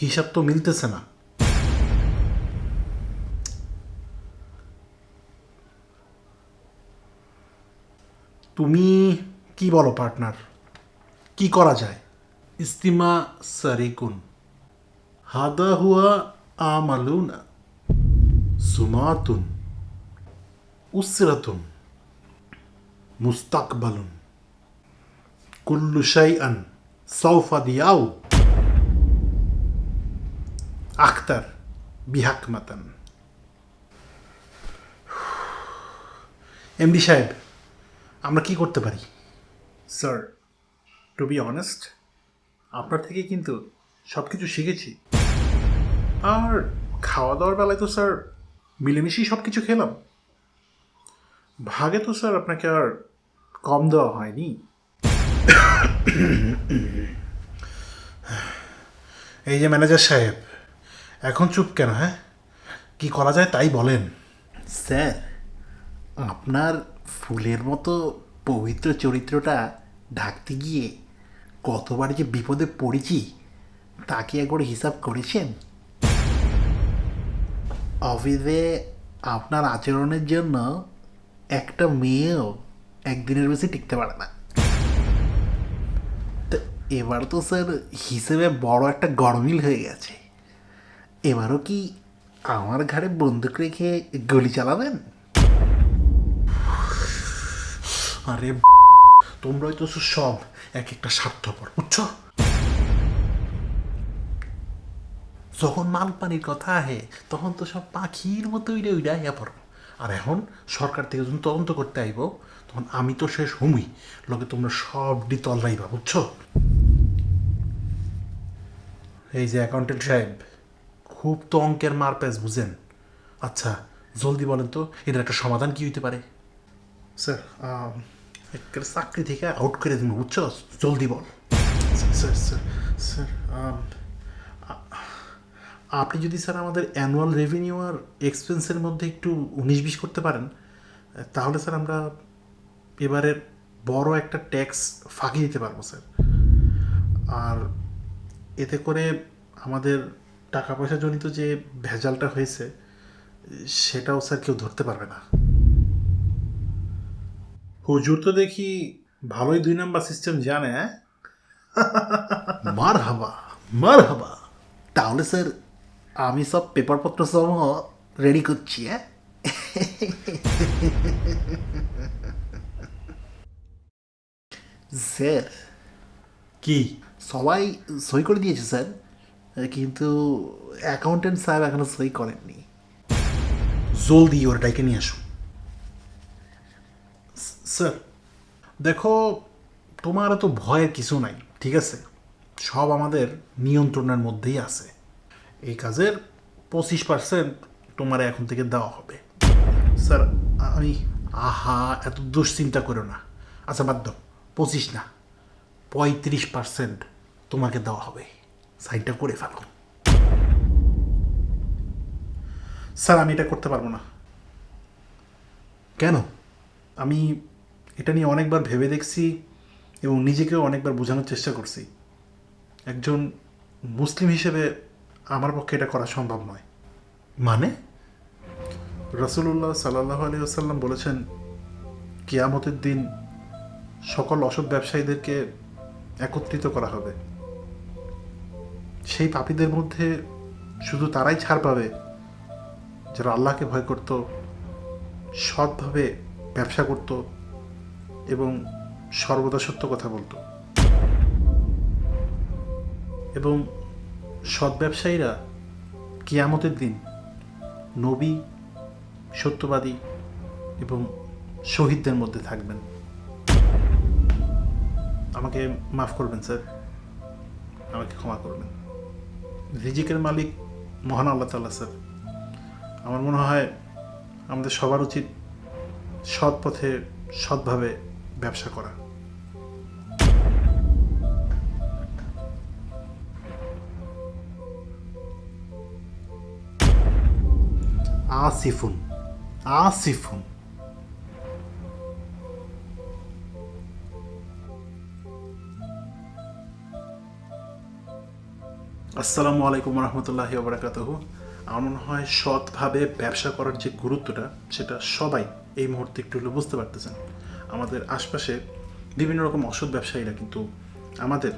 হিসাব তো মিলতেছে না। তুমি কি বলো পার্টনার কি করা যায়? ইস্তিমা সারিকুন। হাদা হুয়া আমালুনা সুমাতুন উসরাতুন মুস্তাকবালুন। কুল্লু শাইআন সৌফা দিয়াও আখতার বিহাকমাতান এমডি সাহেব আমরা কি করতে পারি? স্যার টু বি অনেস্ট আপনার থেকে কিন্তু সব কিছু শিখেছি। আর খাওয়া দাওয়ার বেলায় তো স্যার মিলেমিশেই সব কিছু খেলাম। ভাগে তো স্যার আপনাকে আর কম দেওয়া হয়নি। এই যে ম্যানেজার সাহেব এখন চুপ কেন হ্যাঁ? কি করা যায় তাই বলেন। স্যার, আপনার ফুলের মতো পবিত্র চরিত্রটা ঢাকতে গিয়ে কতবার যে বিপদে পড়েছি তাকে একবার হিসাব করেছেন? অফিসে আপনার আচরণের জন্য একটা মেয়েও একদিনের বেশি টিকতে পারে না। তো এবার তো, স্যার, হিসেবে বড় একটা গরমিল হয়ে গেছে। এবারও কি আমার ঘাড়ে বন্দুক রেখে গুলি চালাবেন? আরে তোমরাই তো সব এক একটা স্বার্থপর, বুঝছ? যখন মাল পানির কথা আহে, তখন তো সব পাখির মতো উইডে উইডে আইয়া পড়ো। আর এখন সরকার থেকে যখন তদন্ত করতে আইব, তখন আমি তো শেষ হুমই। লগে তোমরা সব ডি তল্লাইবা বুঝছ? এই যে অ্যাকাউন্টেন্ট সাহেব খুব তো অঙ্কের মার প্যাচ বুঝেন আচ্ছা জলদি বলেন তো এটার একটা সমাধান কি হইতে পারে? স্যার চাকরি থেকে আউট করে দিন বুঝছ? জলদি বল। স্যার স্যার স্যার আপনি যদি স্যার আমাদের অ্যানুয়াল রেভিনিউ আর এক্সপেন্সের মধ্যে একটু উনিশ বিশ করতে পারেন তাহলে স্যার আমরা এবারের বড় একটা ট্যাক্স ফাঁকি দিতে পারব স্যার। আর এতে করে আমাদের টাকা পয়সা জনিত যে ভেজালটা হয়েছে সেটাও স্যার কেউ ধরতে পারবে না। হুজুর তো দেখি ভালোই দুই নাম্বার সিস্টেম জানে হ্যাঁ? মার হাবা মার হাবা তাহলে স্যার আমি সব পেপারপত্র সমূহ রেডি করছি হ্যাঁ? স্যার কি? সবাই সই করে দিয়েছে স্যার। কিন্তু অ্যাকাউন্টেন্ট সাহেব এখনও সই করেননি। জলদি ওর ডাইকে নিয়ে আসুন। স্যার, দেখো, তোমার তো ভয়ের কিছু নাই, ঠিক আছে? সব আমাদের নিয়ন্ত্রণের মধ্যেই আছে। এই কাজের পঁচিশ পার্সেন্ট তোমার এখন থেকে দেওয়া হবে। স্যার, আমি, আহা, এত দুশ্চিন্তা করো না। আচ্ছা দাও, পঁচিশ না, পঁয়ত্রিশ পার্সেন্ট তোমাকে দেওয়া হবে। সাইনটা করে ফেলো। স্যার আমি এটা করতে পারব না। কেন? আমি এটা নিয়ে অনেকবার ভেবে দেখছি এবং নিজেকেও অনেকবার বোঝানোর চেষ্টা করছি। একজন মুসলিম হিসেবে আমার পক্ষে এটা করা সম্ভব নয়। মানে? রসুল্লাহ সাল্লাহ আলী আসাল্লাম বলেছেন কিয়ামতের দিন সকল অসৎ ব্যবসায়ীদেরকে একত্রিত করা হবে। সেই পাপীদের মধ্যে শুধু তারাই ছাড় পাবে যারা আল্লাহকে ভয় করত, সৎভাবে ব্যবসা করত এবং সর্বদা সত্য কথা বলতো। এবং সৎ ব্যবসায়ীরা কিয়ামতের দিন নবী, সত্যবাদী এবং শহীদদের মধ্যে থাকবেন। আমাকে মাফ করবেন, স্যার। আমাকে ক্ষমা করবেন। রিজিকের মালিক মহান আল্লাহ তাল্লাহ স্যার। আমার মনে হয় আমাদের সবার উচিত সৎ পথে, সৎভাবে ব্যবসা করা। আসিফুন আসিফুন। আসসালামু আলাইকুম রহমতুল্লাহি ওবরাকাতহ আমার মনে হয় সৎভাবে ব্যবসা করার যে গুরুত্বটা, সেটা সবাই এই মুহূর্তে একটু হলেও বুঝতে পারতেছেন। আমাদের আশপাশে বিভিন্ন রকম অসৎ ব্যবসায়ীরা কিন্তু আমাদের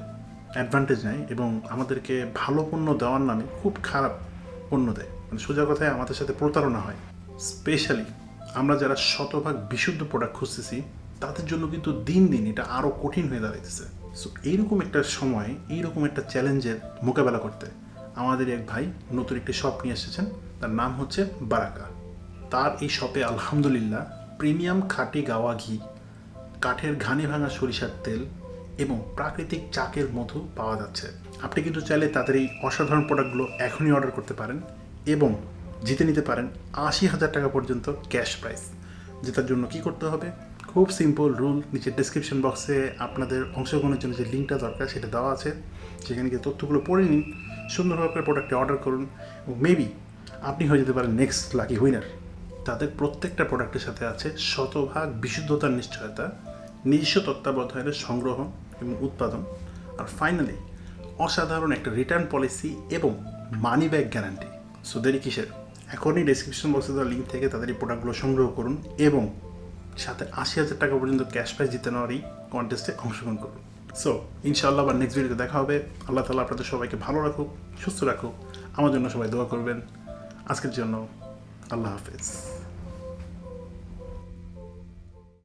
অ্যাডভান্টেজ নেয় এবং আমাদেরকে ভালো পণ্য দেওয়ার নামে খুব খারাপ পণ্য দেয়। মানে সোজা কথায় আমাদের সাথে প্রতারণা হয়। স্পেশালি আমরা যারা শতভাগ বিশুদ্ধ প্রোডাক্ট খুঁজতেছি, তাদের জন্য কিন্তু দিন দিন এটা আরও কঠিন হয়ে দাঁড়াইতেছে। সো এইরকম একটা সময়, এইরকম একটা চ্যালেঞ্জের মোকাবেলা করতে আমাদের এক ভাই নতুন একটি শপ নিয়ে এসেছেন। তার নাম হচ্ছে বারাকা। তার এই শপে আলহামদুলিল্লাহ প্রিমিয়াম খাঁটি গাওয়া ঘি, কাঠের ঘানি ভাঙা সরিষার তেল এবং প্রাকৃতিক চাকের মধু পাওয়া যাচ্ছে। আপনি কিন্তু চাইলে তাদের এই অসাধারণ প্রোডাক্টগুলো এখনই অর্ডার করতে পারেন এবং জিতে নিতে পারেন আশি হাজার টাকা পর্যন্ত ক্যাশ প্রাইস জেতার জন্য কি করতে হবে? খুব সিম্পল রুল নিচের ডিসক্রিপশন বক্সে আপনাদের অংশগ্রহণের জন্য যে লিঙ্কটা দরকার সেটা দেওয়া আছে। সেখানে গিয়ে তথ্যগুলো পড়ে নিন, সুন্দরভাবে প্রোডাক্টটি অর্ডার করুন এবং মেবি আপনি হয়ে যেতে পারেন নেক্সট লাকি উইনার তাদের প্রত্যেকটা প্রোডাক্টের সাথে আছে শতভাগ বিশুদ্ধতার নিশ্চয়তা, নিজস্ব তত্ত্বাবধানের সংগ্রহ এবং উৎপাদন। আর ফাইনালি অসাধারণ একটা রিটার্ন পলিসি এবং মানি ব্যাক গ্যারান্টি সো দেরি কিসের? এখনই ডিসক্রিপশন বক্সে দেওয়া লিঙ্ক থেকে তাদের এই প্রোডাক্টগুলো সংগ্রহ করুন এবং সাথে আশি হাজার টাকা পর্যন্ত ক্যাশ প্রাইজ জিতে নেওয়ার এই কন্টেস্টে অংশগ্রহণ করুন। সো ইনশাল্লাহ আবার নেক্সট ভিডিওতে দেখা হবে। আল্লাহ তালা আপনাদের সবাইকে ভালো রাখুক, সুস্থ রাখুক। আমার জন্য সবাই দোয়া করবেন। আজকের জন্য আল্লাহ হাফেজ।